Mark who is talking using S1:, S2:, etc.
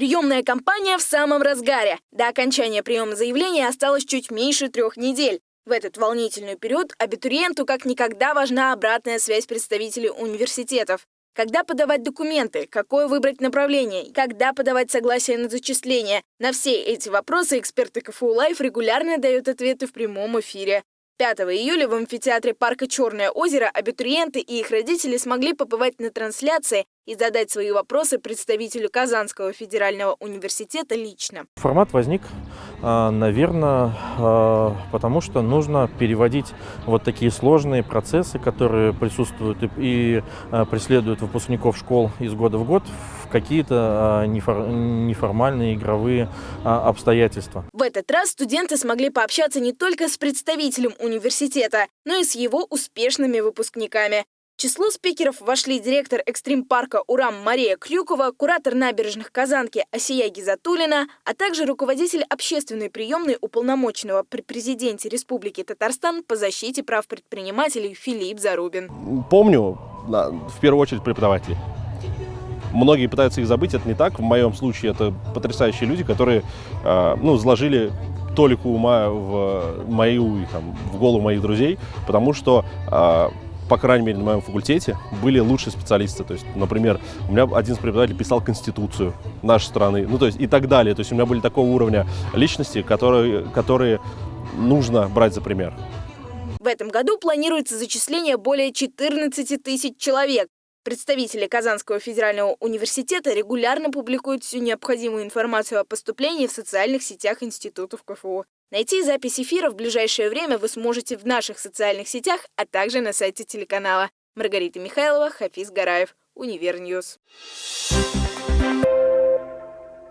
S1: Приемная кампания в самом разгаре. До окончания приема заявления осталось чуть меньше трех недель. В этот волнительный период абитуриенту как никогда важна обратная связь представителей университетов. Когда подавать документы, какое выбрать направление, когда подавать согласие на зачисление. На все эти вопросы эксперты КФУ Live регулярно дают ответы в прямом эфире. 5 июля в амфитеатре парка «Черное озеро» абитуриенты и их родители смогли побывать на трансляции и задать свои вопросы представителю Казанского федерального университета лично.
S2: Формат возник, а, наверное, а, потому что нужно переводить вот такие сложные процессы, которые присутствуют и а, преследуют выпускников школ из года в год, в какие-то неформальные игровые обстоятельства.
S1: В этот раз студенты смогли пообщаться не только с представителем университета, но и с его успешными выпускниками число спикеров вошли директор экстрим-парка «Урам» Мария Клюкова, куратор набережных Казанки Асия Гизатулина, а также руководитель общественной приемной уполномоченного при президенте Республики Татарстан по защите прав предпринимателей Филипп Зарубин.
S3: Помню, в первую очередь, преподаватели. Многие пытаются их забыть, это не так. В моем случае это потрясающие люди, которые а, ну, заложили толику ума в мою, там, в голову моих друзей, потому что а, по крайней мере, на моем факультете были лучшие специалисты. То есть, например, у меня один из преподавателей писал Конституцию нашей страны, ну, то есть, и так далее. То есть, у меня были такого уровня личности, которые, которые нужно брать за пример.
S1: В этом году планируется зачисление более 14 тысяч человек. Представители Казанского федерального университета регулярно публикуют всю необходимую информацию о поступлении в социальных сетях институтов КФУ. Найти запись эфира в ближайшее время вы сможете в наших социальных сетях, а также на сайте телеканала. Маргарита Михайлова, Хафиз Гараев, Univer News.